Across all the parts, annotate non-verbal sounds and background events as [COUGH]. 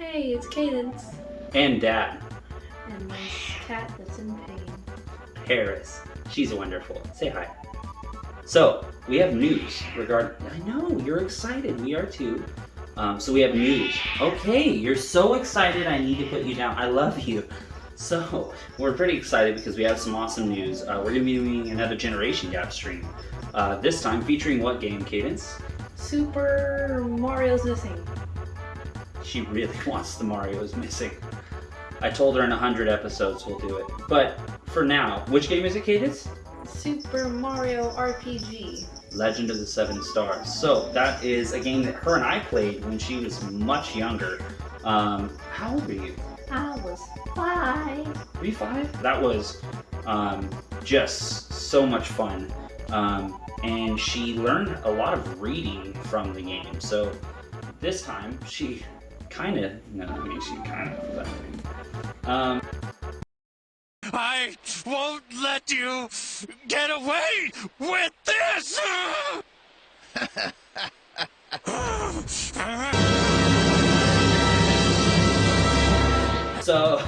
Hey, it's Cadence. And Dad, And my cat that's in pain. Harris. She's wonderful. Say hi. So, we have news regarding. I know, you're excited. We are too. Um, so, we have news. Okay, you're so excited, I need to put you down. I love you. So, we're pretty excited because we have some awesome news. Uh, we're going to be doing another Generation Gap stream. Uh, this time featuring what game, Cadence? Super Mario's missing. She really [LAUGHS] wants the Mario's missing. I told her in 100 episodes we'll do it. But for now, which game is it, Cadence? Super Mario RPG. Legend of the Seven Stars. So that is a game that her and I played when she was much younger. Um, how old were you? I was five. Were you five? That was um, just so much fun. Um, and she learned a lot of reading from the game. So this time she kind of, no, I mean, she kind of, um, I won't let you get away with this! So,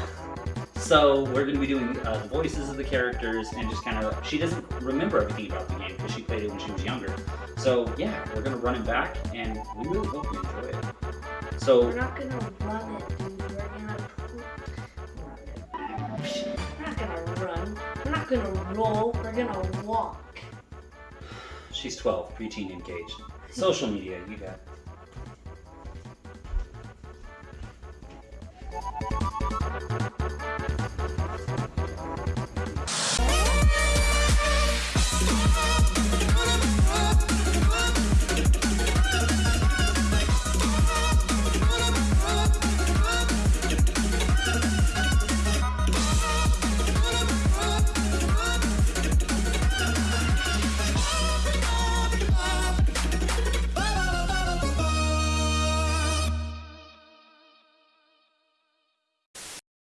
so we're going to be doing uh, the voices of the characters and just kind of. She doesn't remember everything about the game because she played it when she was younger. So yeah, we're going to run it back, and we really hope you enjoy it. So We're not gonna run it, dude. We're gonna. We're not gonna run. We're not gonna roll. We're gonna walk. she's 12, preteen engaged. Social media, you got.